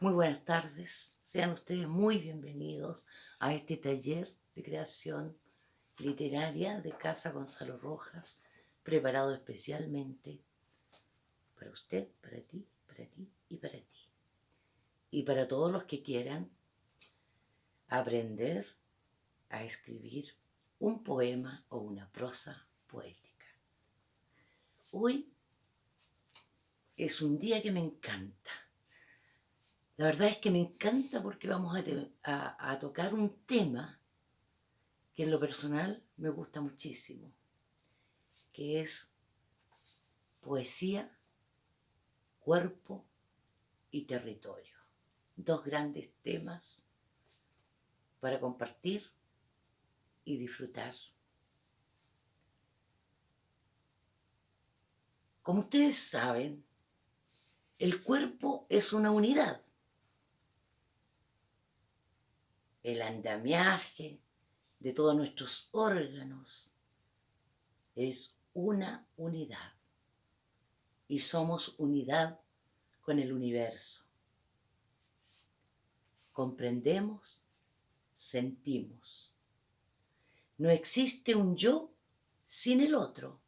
Muy buenas tardes, sean ustedes muy bienvenidos a este taller de creación literaria de Casa Gonzalo Rojas, preparado especialmente para usted, para ti, para ti y para ti. Y para todos los que quieran aprender a escribir un poema o una prosa poética. Hoy es un día que me encanta la verdad es que me encanta porque vamos a, tocar un tema que en lo personal me gusta muchísimo, que es poesía, cuerpo y territorio. Dos grandes temas para compartir y disfrutar. Como ustedes saben, el cuerpo es una unidad el andamiaje de todos nuestros órganos es una unidad y somos unidad con el universo. Comprendemos, sentimos. No existe un yo sin el otro.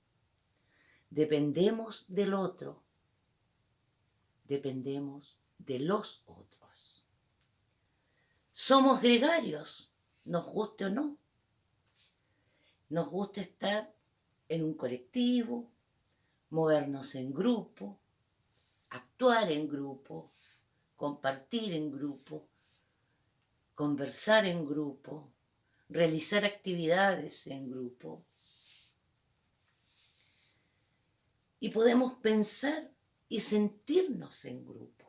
Dependemos del otro. Dependemos de los otros. Somos gregarios, nos guste o no. Nos gusta estar en un colectivo, movernos en grupo, actuar en grupo, compartir en grupo, conversar en grupo, realizar actividades en grupo. Y podemos pensar y sentirnos en grupo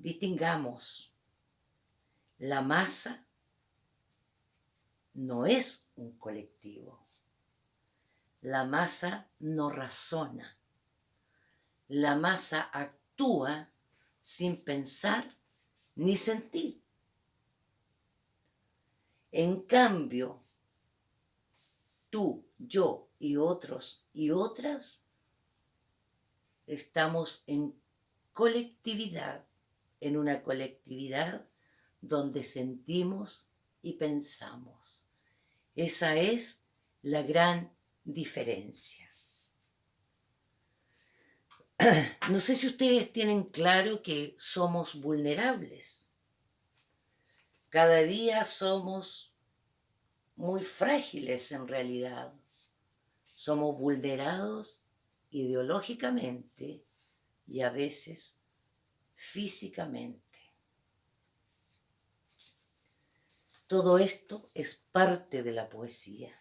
distingamos, la masa no es un colectivo. La masa no razona. La masa actúa sin pensar ni sentir. En cambio, tú, yo y otros y otras estamos en colectividad en una colectividad donde sentimos y pensamos. Esa es la gran diferencia. No sé si ustedes tienen claro que somos vulnerables. Cada día somos muy frágiles en realidad. Somos vulnerados ideológicamente y a veces físicamente. Todo esto es parte de la poesía.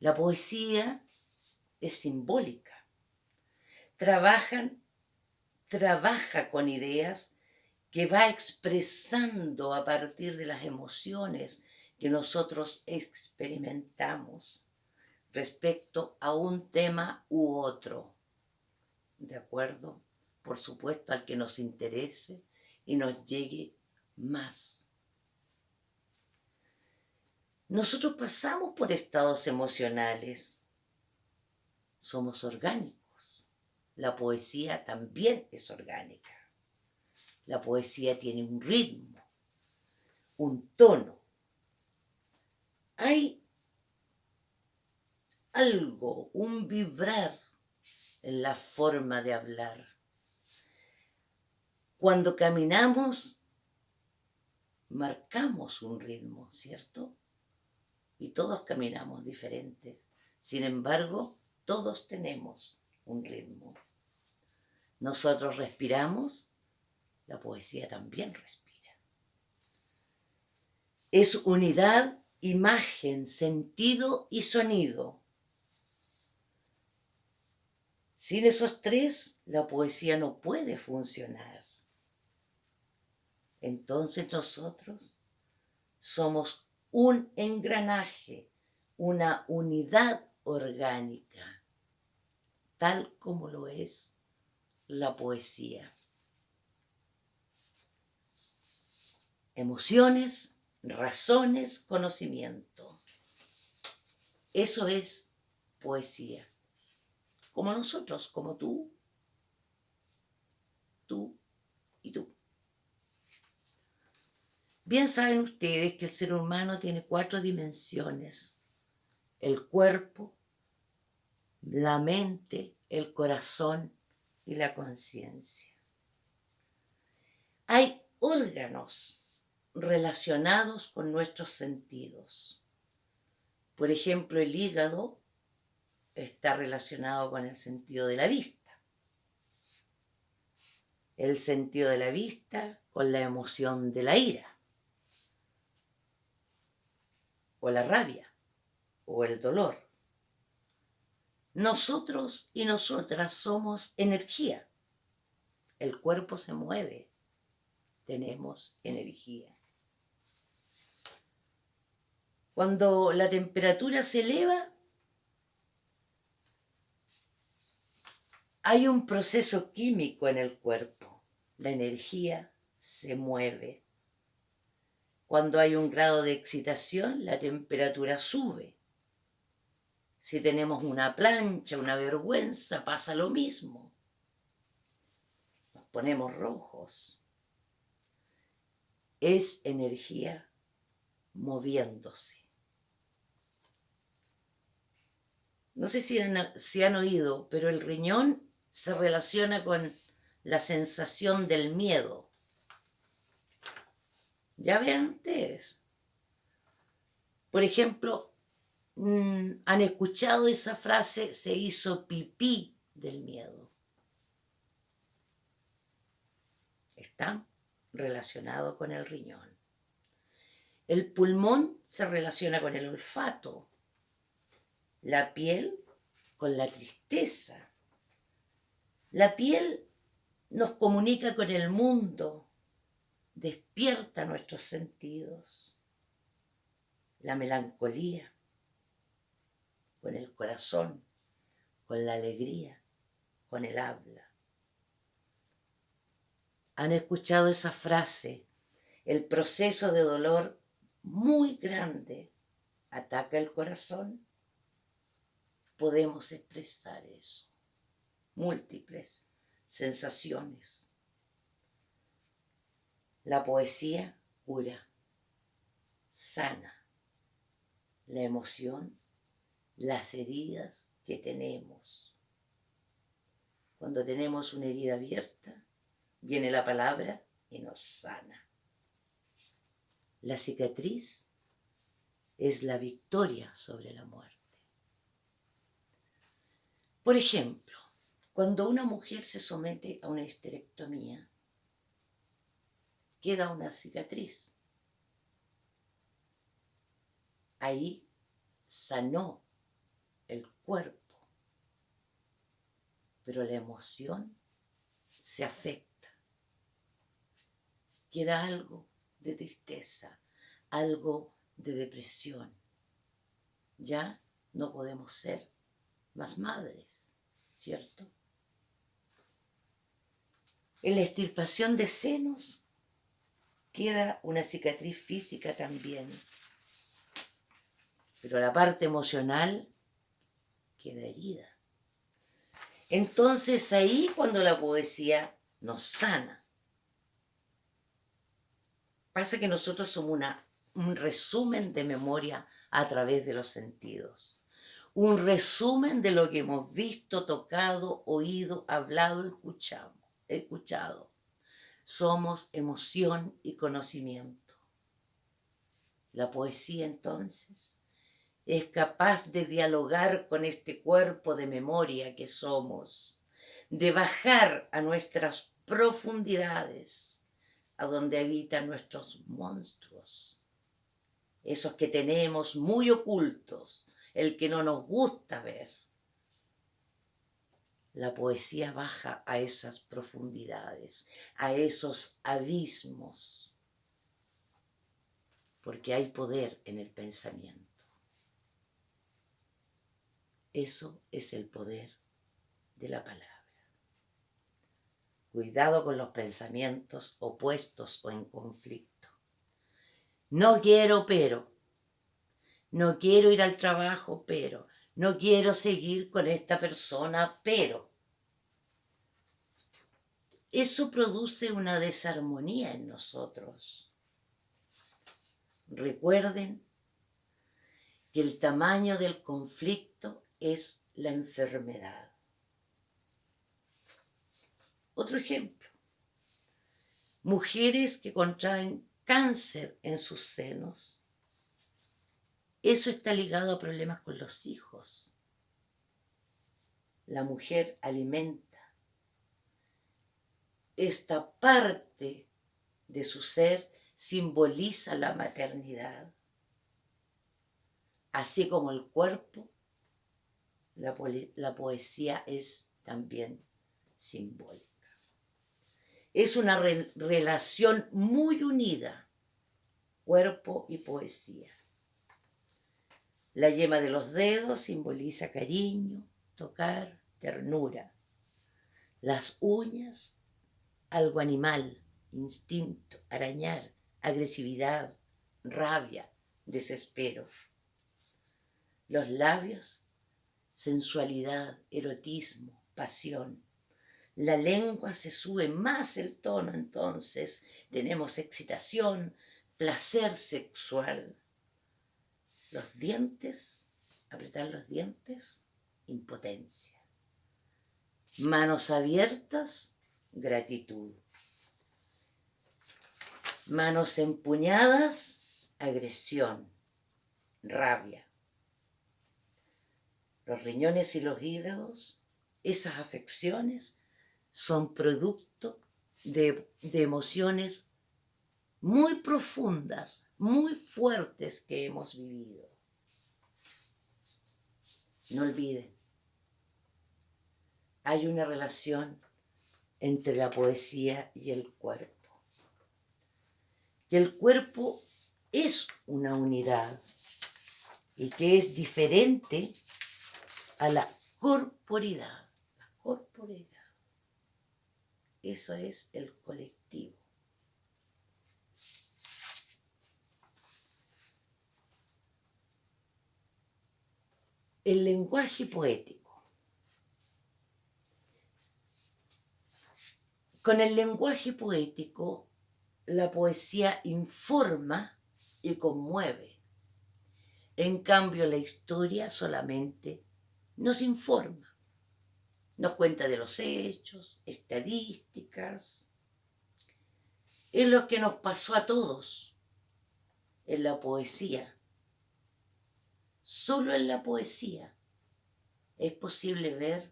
La poesía es simbólica. Trabajan, trabaja con ideas que va expresando a partir de las emociones que nosotros experimentamos respecto a un tema u otro. ¿De acuerdo? Por supuesto, al que nos interese y nos llegue más. Nosotros pasamos por estados emocionales. Somos orgánicos. La poesía también es orgánica. La poesía tiene un ritmo, un tono. Hay algo, un vibrar en la forma de hablar. Cuando caminamos, marcamos un ritmo, ¿cierto? Y todos caminamos diferentes. Sin embargo, todos tenemos un ritmo. Nosotros respiramos, la poesía también respira. Es unidad, imagen, sentido y sonido. Sin esos tres, la poesía no puede funcionar entonces nosotros somos un engranaje, una unidad orgánica, tal como lo es la poesía. Emociones, razones, conocimiento. Eso es poesía. Como nosotros, como tú, tú y tú. Bien saben ustedes que el ser humano tiene cuatro dimensiones. El cuerpo, la mente, el corazón y la conciencia. Hay órganos relacionados con nuestros sentidos. Por ejemplo, el hígado está relacionado con el sentido de la vista. El sentido de la vista con la emoción de la ira, o la rabia, o el dolor. Nosotros y nosotras somos energía. El cuerpo se mueve, tenemos energía. Cuando la temperatura se eleva, hay un proceso químico en el cuerpo. La energía se mueve. Cuando hay un grado de excitación, la temperatura sube. Si tenemos una plancha, una vergüenza, pasa lo mismo. Nos ponemos rojos. Es energía moviéndose. no sé si han, oído, pero el riñón se relaciona con la sensación del miedo. Ya vean ustedes. Por ejemplo, mm, han escuchado esa frase, se hizo pipí del miedo. Está relacionado con el riñón. El pulmón se relaciona con el olfato la piel con la tristeza. La piel nos comunica con el mundo, despierta nuestros sentidos. La melancolía con el corazón, con la alegría, con el habla. ¿Han escuchado esa frase? El proceso de dolor muy grande ataca el corazón podemos expresar eso. Múltiples sensaciones. La poesía cura, sana la emoción, las heridas que tenemos. Cuando tenemos una herida abierta, viene la palabra y nos sana. La cicatriz es la victoria sobre la muerte. Por ejemplo, cuando una mujer se somete a una histerectomía, queda una cicatriz. Ahí sanó el cuerpo, pero la emoción se afecta. Queda algo de tristeza, algo de depresión. Ya no podemos ser más madres, ¿cierto? En la extirpación de senos queda una cicatriz física también, pero la parte emocional queda herida. Entonces ahí cuando la poesía nos sana. Pasa que nosotros somos una, un resumen de memoria a través de los sentidos un resumen de lo que hemos visto, tocado, oído, hablado, escuchado. escuchado. Somos emoción y conocimiento. La poesía entonces es capaz de dialogar con este cuerpo de memoria que somos, de bajar a nuestras profundidades, a donde habitan nuestros monstruos, esos que tenemos muy ocultos, el que no nos gusta ver. La poesía baja a esas profundidades, a esos abismos, porque hay poder en el pensamiento. Eso es el poder de la palabra. Cuidado con los pensamientos opuestos o en conflicto. No quiero, pero no quiero ir al trabajo, pero, no quiero seguir con esta persona, pero. Eso produce una desarmonía en nosotros. Recuerden que el tamaño del conflicto es la enfermedad. Otro ejemplo. Mujeres que contraen cáncer en sus senos. Eso está ligado a problemas con los hijos. La mujer alimenta esta parte de su ser simboliza la maternidad. Así como el cuerpo, la, poesía es también simbólica. Es una relación muy unida, cuerpo y poesía. La yema de los dedos simboliza cariño, tocar, ternura. Las uñas algo animal, instinto, arañar, agresividad, rabia, desespero. Los labios, sensualidad, erotismo, pasión. La lengua se sube más el tono, entonces tenemos excitación, placer sexual. Los dientes, apretar los dientes, impotencia. Manos abiertas, gratitud. Manos empuñadas, agresión, rabia. Los riñones y los hígados, esas afecciones, son producto de, de emociones muy profundas, muy fuertes que hemos vivido. No olviden, hay una relación entre la poesía y el cuerpo. Que el cuerpo es una unidad y que es diferente a la corporidad. La corporidad. Eso es el colectivo. El lenguaje poético Con el lenguaje poético, la poesía informa y conmueve. En cambio, la historia solamente nos informa. Nos cuenta de los hechos, estadísticas. Es lo que nos pasó a todos en la poesía. Solo en la poesía es posible ver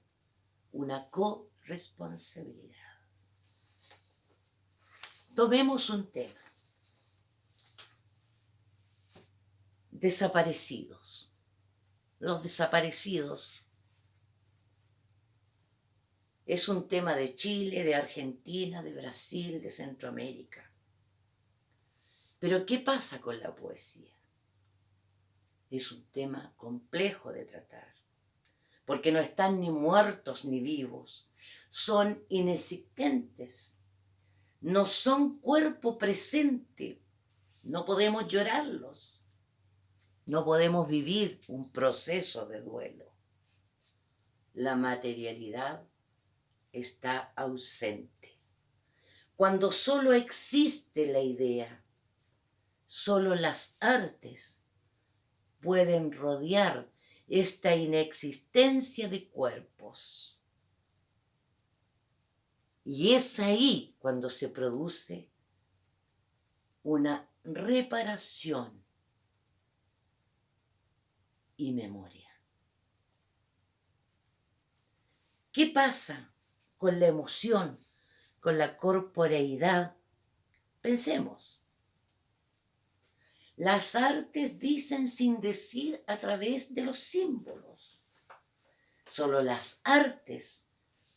una corresponsabilidad. Tomemos un tema. Desaparecidos. Los desaparecidos es un tema de Chile, de Argentina, de Brasil, de Centroamérica. Pero ¿qué pasa con la poesía? Es un tema complejo de tratar, porque no están ni muertos ni vivos, son inexistentes no son cuerpo presente. No podemos llorarlos. No podemos vivir un proceso de duelo. La materialidad está ausente. Cuando solo existe la idea, solo las artes pueden rodear esta inexistencia de cuerpos. Y es ahí cuando se produce una reparación y memoria. ¿Qué pasa con la emoción, con la corporeidad? Pensemos. Las artes dicen sin decir a través de los símbolos. Solo las artes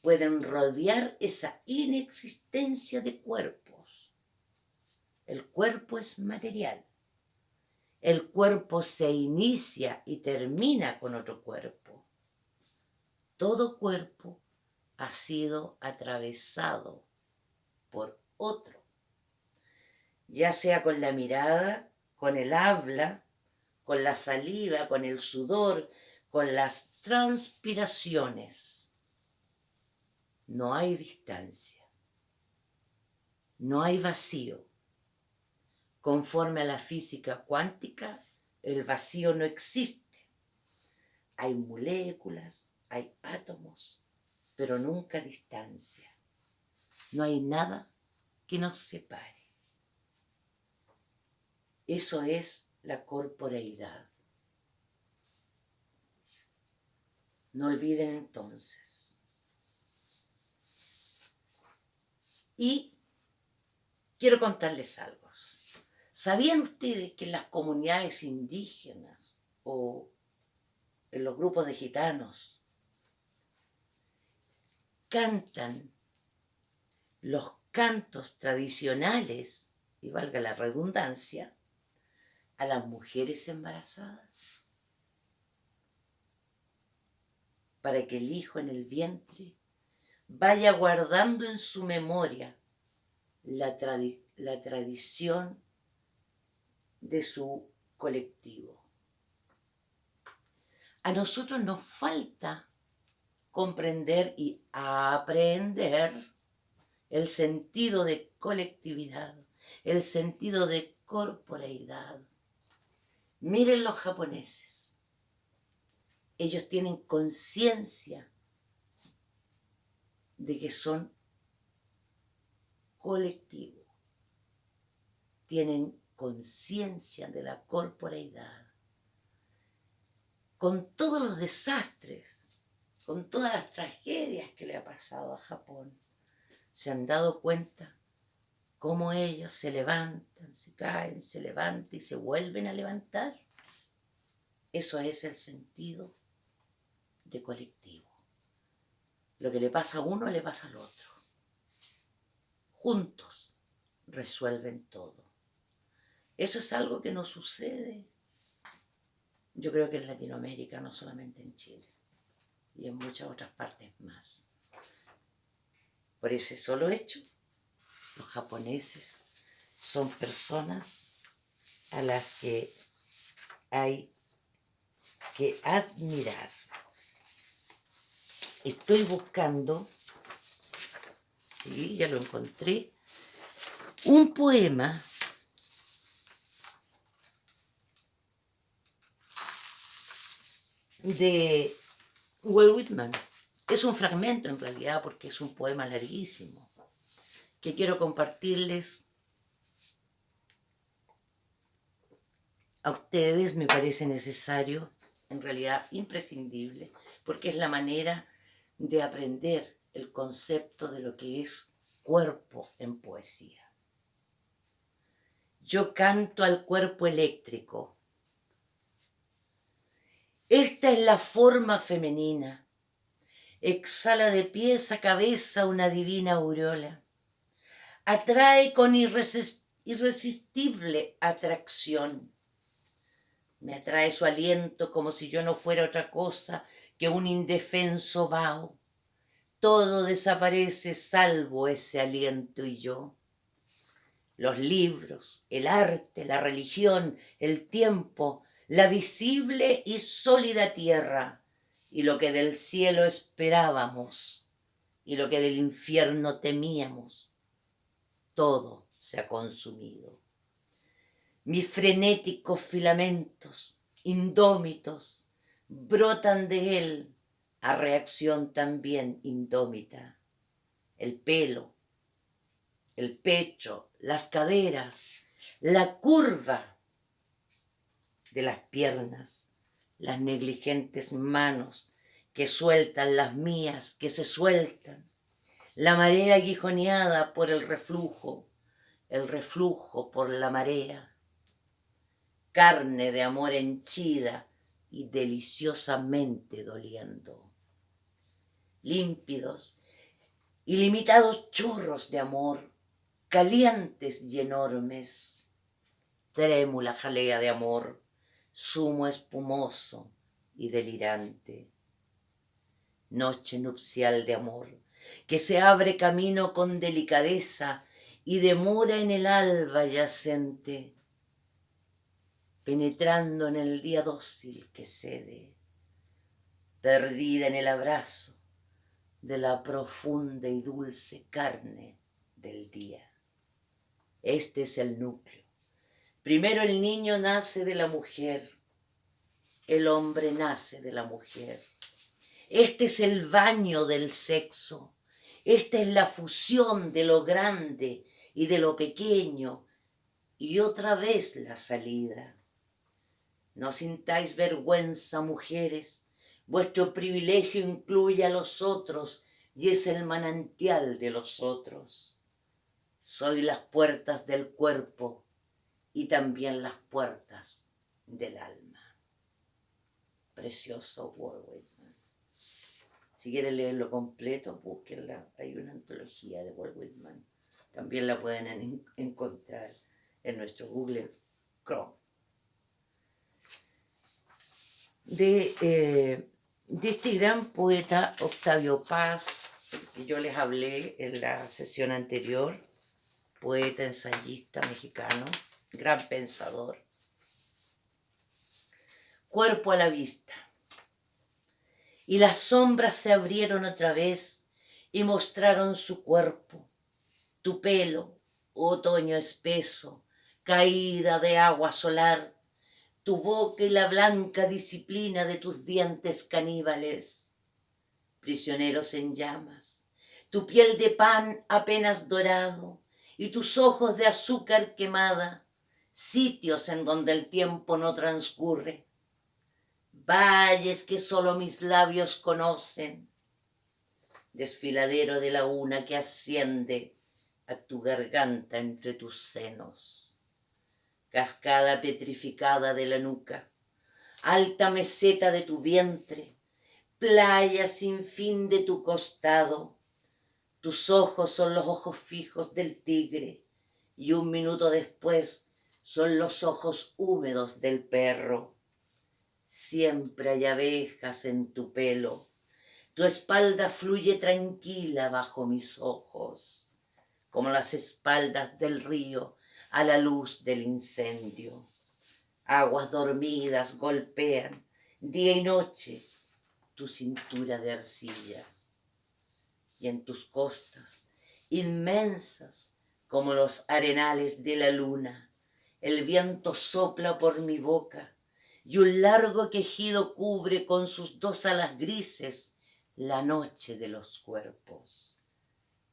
pueden rodear esa inexistencia de cuerpos. El cuerpo es material. El cuerpo se inicia y termina con otro cuerpo. Todo cuerpo ha sido atravesado por otro, ya sea con la mirada, con el habla, con la saliva, con el sudor, con las transpiraciones no hay distancia. no hay vacío. Conforme a la física cuántica, el vacío no existe. Hay moléculas, hay átomos, pero nunca distancia. No hay nada que nos separe. Eso es la corporeidad. No olviden entonces. Y quiero contarles algo. ¿Sabían ustedes que en las comunidades indígenas o en los grupos de gitanos cantan los cantos tradicionales, y valga la redundancia, a las mujeres embarazadas? Para que el hijo en el vientre vaya guardando en su memoria la, tradición de su colectivo. A nosotros nos falta comprender y aprender el sentido de colectividad, el sentido de corporeidad. Miren los japoneses. Ellos tienen conciencia de que son colectivos. Tienen conciencia de la corporeidad, con todos los desastres, con todas las tragedias que le ha pasado a Japón, se han dado cuenta cómo ellos se levantan, se caen, se levantan y se vuelven a levantar. Eso es el sentido de colectivo. Lo que le pasa a uno le pasa al otro. Juntos resuelven todo. Eso es algo que no sucede, yo creo que en Latinoamérica, no solamente en Chile, y en muchas otras partes más. Por ese solo hecho, los japoneses son personas a las que hay que admirar. Estoy buscando, sí, ya lo encontré, un poema de Walt Whitman. Es un fragmento en realidad porque es un poema larguísimo que quiero compartirles a ustedes. Me parece necesario, en realidad imprescindible, porque es la manera de aprender el concepto de lo que es cuerpo en poesía. Yo canto al cuerpo eléctrico esta es la forma femenina. Exhala de pies a cabeza una divina aureola. Atrae con irresistible atracción. Me atrae su aliento como si yo no fuera otra cosa que un indefenso vaho. Todo desaparece salvo ese aliento y yo. Los libros, el arte, la religión, el tiempo, la visible y sólida tierra, y lo que del cielo esperábamos, y lo que del infierno temíamos, todo se ha consumido. Mis frenéticos filamentos, indómitos, brotan de él a reacción también indómita. El pelo, el pecho, las caderas, la curva de las piernas, las negligentes manos que sueltan las mías, que se sueltan, la marea aguijoneada por el reflujo, el reflujo por la marea, carne de amor henchida y deliciosamente doliendo, límpidos, ilimitados chorros de amor, calientes y enormes, trémula jalea de amor, sumo espumoso y delirante. Noche nupcial de amor, que se abre camino con delicadeza y demora en el alba yacente, penetrando en el día dócil que cede, perdida en el abrazo de la profunda y dulce carne del día. Este es el núcleo. Primero el niño nace de la mujer, el hombre nace de la mujer. Este es el baño del sexo. Esta es la fusión de lo grande y de lo pequeño. Y otra vez la salida. No sintáis vergüenza, mujeres. Vuestro privilegio incluye a los otros y es el manantial de los otros. Soy las puertas del cuerpo y también las puertas del alma. Precioso Whitman. Si quieren leerlo completo, búsquenla. Hay una antología de Walt Whitman. También la pueden encontrar en nuestro Google Chrome. De, eh, de este gran poeta Octavio Paz, que yo les hablé en la sesión anterior, poeta, ensayista mexicano, gran pensador. Cuerpo a la vista. Y las sombras se abrieron otra vez y mostraron su cuerpo, tu pelo, otoño espeso, caída de agua solar, tu boca y la blanca disciplina de tus dientes caníbales, prisioneros en llamas, tu piel de pan apenas dorado y tus ojos de azúcar quemada, sitios en donde el tiempo no transcurre, valles que solo mis labios conocen, desfiladero de la una que asciende a tu garganta entre tus senos, cascada petrificada de la nuca, alta meseta de tu vientre, playa sin fin de tu costado, tus ojos son los ojos fijos del tigre y un minuto después son los ojos húmedos del perro. Siempre hay abejas en tu pelo. Tu espalda fluye tranquila bajo mis ojos, como las espaldas del río a la luz del incendio. Aguas dormidas golpean día y noche tu cintura de arcilla y en tus costas, inmensas como los arenales de la luna, el viento sopla por mi boca y un largo quejido cubre con sus dos alas grises la noche de los cuerpos,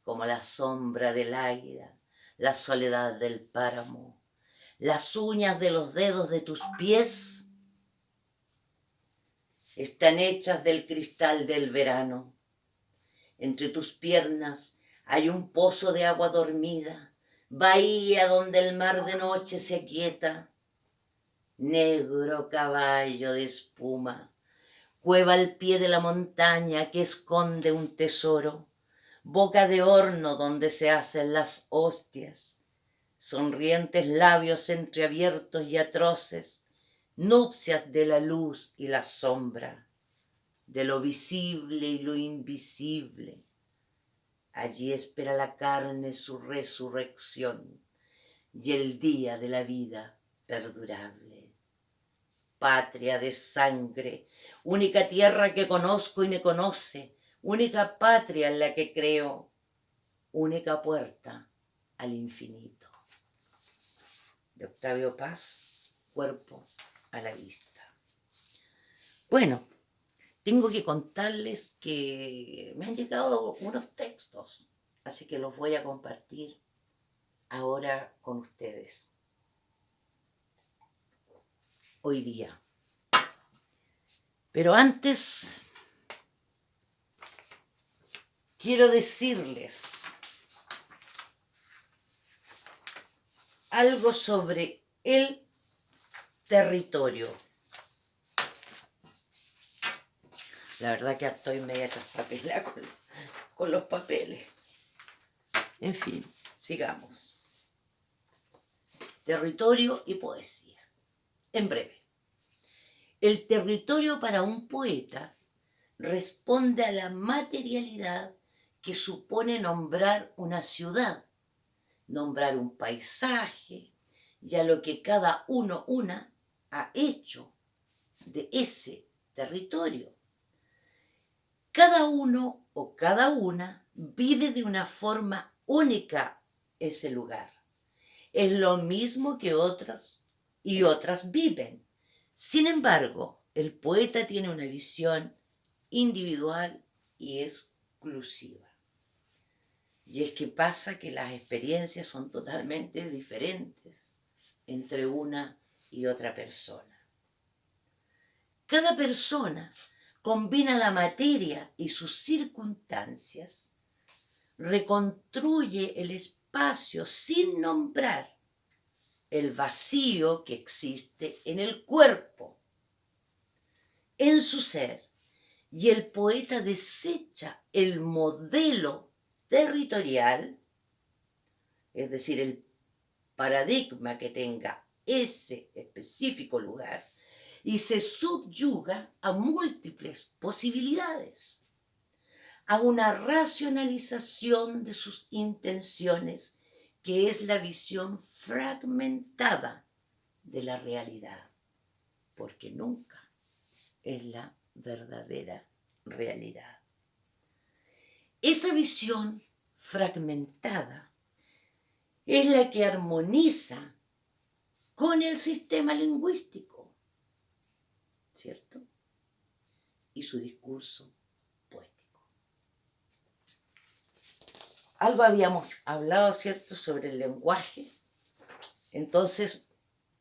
como la sombra del águila, la soledad del páramo, las uñas de los dedos de tus pies están hechas del cristal del verano. Entre tus piernas hay un pozo de agua dormida bahía donde el mar de noche se quieta, negro caballo de espuma, cueva al pie de la montaña que esconde un tesoro, boca de horno donde se hacen las hostias, sonrientes labios entreabiertos y atroces, nupcias de la luz y la sombra, de lo visible y lo invisible, Allí espera la carne su resurrección y el día de la vida perdurable. Patria de sangre, única tierra que conozco y me conoce, única patria en la que creo, única puerta al infinito. De Octavio Paz, cuerpo a la vista. Bueno, tengo que contarles que me han llegado unos textos, así que los voy a compartir ahora con ustedes. Hoy día. Pero antes quiero decirles algo sobre el territorio. La verdad que estoy media traspapelada con, con los papeles. En fin, sigamos. Territorio y poesía. En breve. El territorio para un poeta responde a la materialidad que supone nombrar una ciudad, nombrar un paisaje y a lo que cada uno una ha hecho de ese territorio. Cada uno o cada una vive de una forma única ese lugar. es lo mismo que otras y otras viven. Sin embargo, el poeta tiene una visión individual y exclusiva. Y es que pasa que las experiencias son totalmente diferentes entre una y otra persona. Cada persona combina la materia y sus circunstancias, reconstruye el espacio sin nombrar el vacío que existe en el cuerpo, en su ser, y el poeta desecha el modelo territorial, es decir, el paradigma que tenga ese específico lugar, y se subyuga a múltiples posibilidades, a una racionalización de sus intenciones, que es la visión fragmentada de la realidad, porque nunca es la verdadera realidad. Esa visión fragmentada es la que armoniza con el sistema lingüístico, ¿cierto? Y su discurso poético. Algo habíamos hablado, ¿cierto?, sobre el lenguaje. Entonces,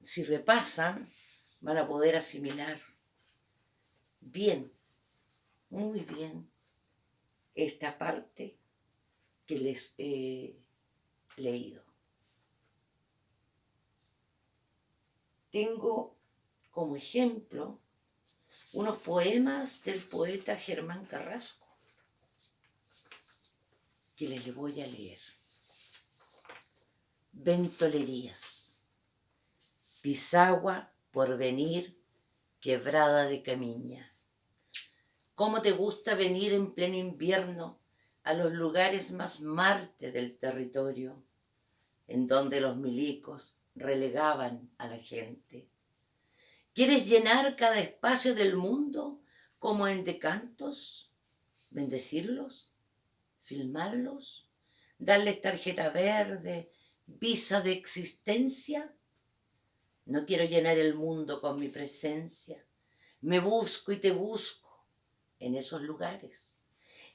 si repasan, van a poder asimilar bien, muy bien, esta parte que les he leído. Tengo como ejemplo unos poemas del poeta Germán Carrasco que les voy a leer. Ventolerías. Pisagua por venir, quebrada de camiña. ¿Cómo te gusta venir en pleno invierno a los lugares más marte del territorio, en donde los milicos relegaban a la gente? ¿Quieres llenar cada espacio del mundo como en decantos? ¿Bendecirlos? ¿Filmarlos? ¿Darles tarjeta verde? ¿Visa de existencia? No quiero llenar el mundo con mi presencia. Me busco y te busco en esos lugares.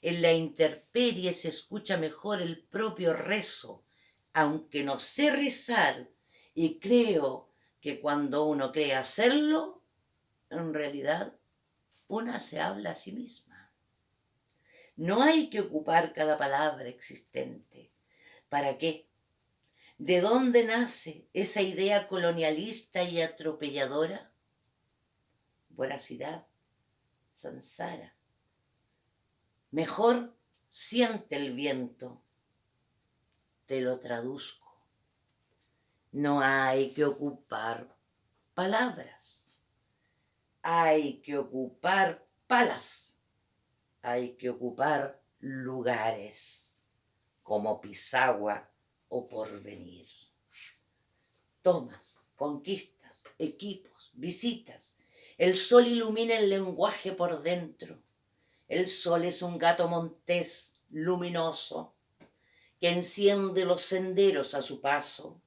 En la intemperie se escucha mejor el propio rezo, aunque no sé rezar y creo que cuando uno cree hacerlo, en realidad una se habla a sí misma. No hay que ocupar cada palabra existente. ¿Para qué? ¿De dónde nace esa idea colonialista y atropelladora? Voracidad, Sansara. Mejor siente el viento. Te lo traduzco. No hay que ocupar palabras. Hay que ocupar palas. Hay que ocupar lugares como Pisagua o Porvenir. Tomas, conquistas, equipos, visitas, el sol ilumina el lenguaje por dentro. El sol es un gato montés luminoso que enciende los senderos a su paso.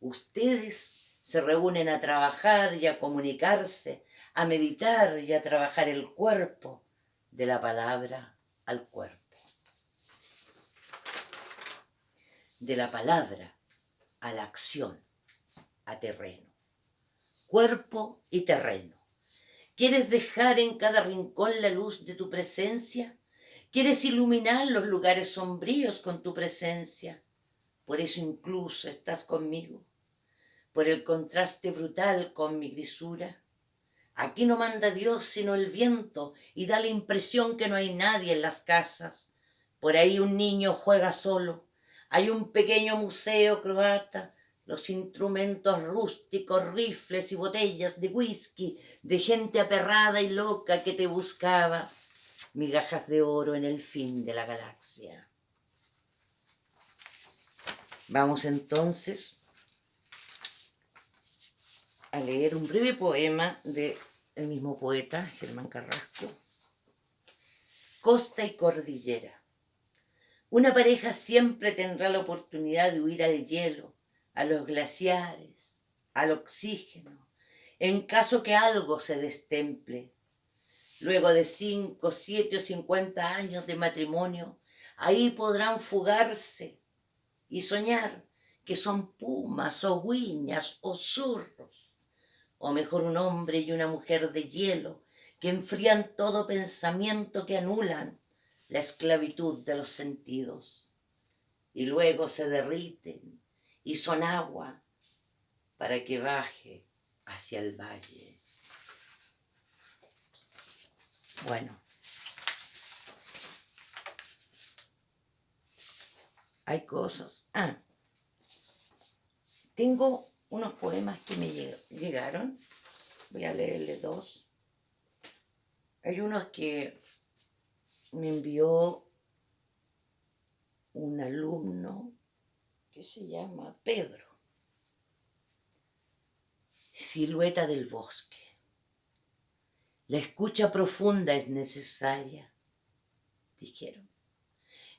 Ustedes se reúnen a trabajar y a comunicarse, a meditar y a trabajar el cuerpo, de la palabra al cuerpo. De la palabra a la acción, a terreno cuerpo y terreno. ¿Quieres dejar en cada rincón la luz de tu presencia? ¿Quieres iluminar los lugares sombríos con tu presencia? Por eso incluso estás conmigo, por el contraste brutal con mi grisura. Aquí no manda Dios sino el viento y da la impresión que no hay nadie en las casas. Por ahí un niño juega solo. Hay un pequeño museo croata los instrumentos rústicos, rifles y botellas de whisky, de gente aperrada y loca que te buscaba, migajas de oro en el fin de la galaxia. Vamos entonces a leer un breve poema del el mismo poeta, Germán Carrasco. Costa y cordillera. Una pareja siempre tendrá la oportunidad de huir al hielo, a los glaciares, al oxígeno, en caso que algo se destemple. Luego de cinco, siete o cincuenta años de matrimonio, ahí podrán fugarse y soñar que son pumas o guiñas o zurros, o mejor un hombre y una mujer de hielo que enfrían todo pensamiento que anulan la esclavitud de los sentidos y luego se derriten y son agua para que baje hacia el valle. Bueno, hay cosas. Ah, tengo unos poemas que me llegaron. Voy a leerle dos. Hay unos que me envió un alumno que se llama Pedro. Silueta del bosque. La escucha profunda es necesaria, dijeron.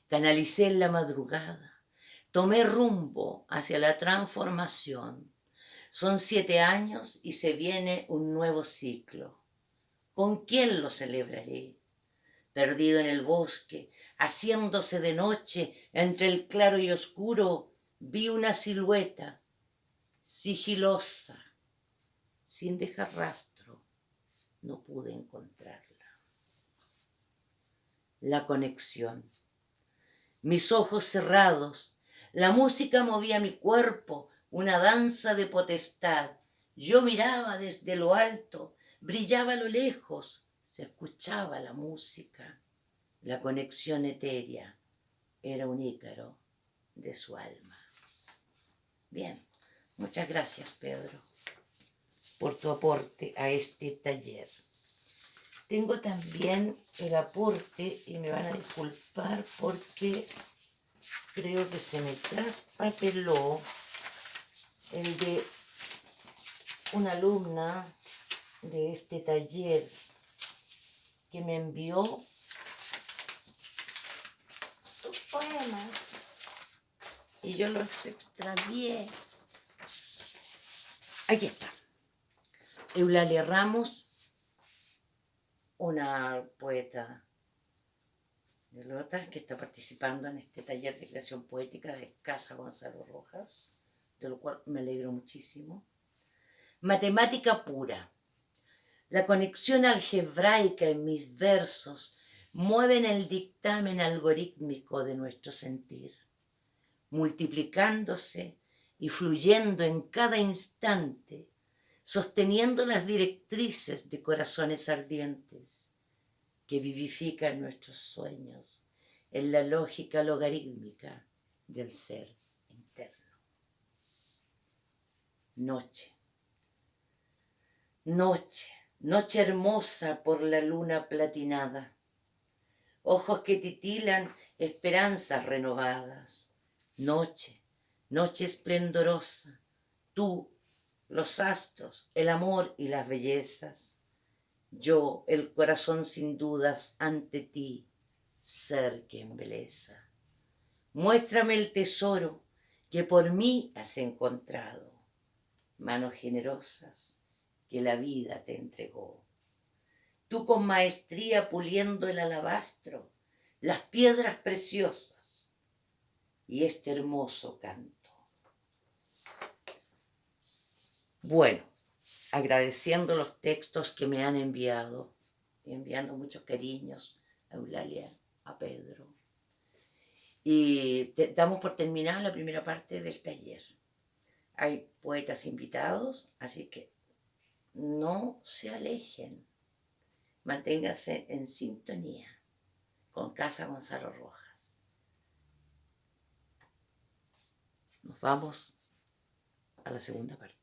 Canalicé en la madrugada, tomé rumbo hacia la transformación. Son siete años y se viene un nuevo ciclo. ¿Con quién lo celebraré? Perdido en el bosque, haciéndose de noche entre el claro y oscuro, vi una silueta sigilosa, sin dejar rastro, no pude encontrarla. La conexión. Mis ojos cerrados, la música movía mi cuerpo, una danza de potestad. Yo miraba desde lo alto, brillaba a lo lejos, se escuchaba la música. La conexión etérea era un ícaro de su alma. Bien, muchas gracias Pedro por tu aporte a este taller. Tengo también el aporte, y me van a disculpar porque creo que se me traspapeló el de una alumna de este taller que me envió poemas y yo los extravié. Aquí está. Eulalia Ramos, una poeta de Lota que está participando en este taller de creación poética de Casa Gonzalo Rojas, de lo cual me alegro muchísimo. Matemática pura. La conexión algebraica en mis versos mueven el dictamen algorítmico de nuestro sentir, multiplicándose y fluyendo en cada instante, sosteniendo las directrices de corazones ardientes que vivifican nuestros sueños en la lógica logarítmica del ser interno. Noche. Noche, noche hermosa por la luna platinada ojos que titilan esperanzas renovadas. Noche, noche esplendorosa, tú, los astros, el amor y las bellezas. Yo, el corazón sin dudas ante ti, ser que embeleza. Muéstrame el tesoro que por mí has encontrado, manos generosas que la vida te entregó tú con maestría puliendo el alabastro, las piedras preciosas y este hermoso canto. Bueno, agradeciendo los textos que me han enviado, y enviando muchos cariños a Eulalia, a Pedro. Y damos por terminada la primera parte del taller. Hay poetas invitados, así que no se alejen manténgase en sintonía con Casa Gonzalo Rojas. Nos vamos a la segunda parte.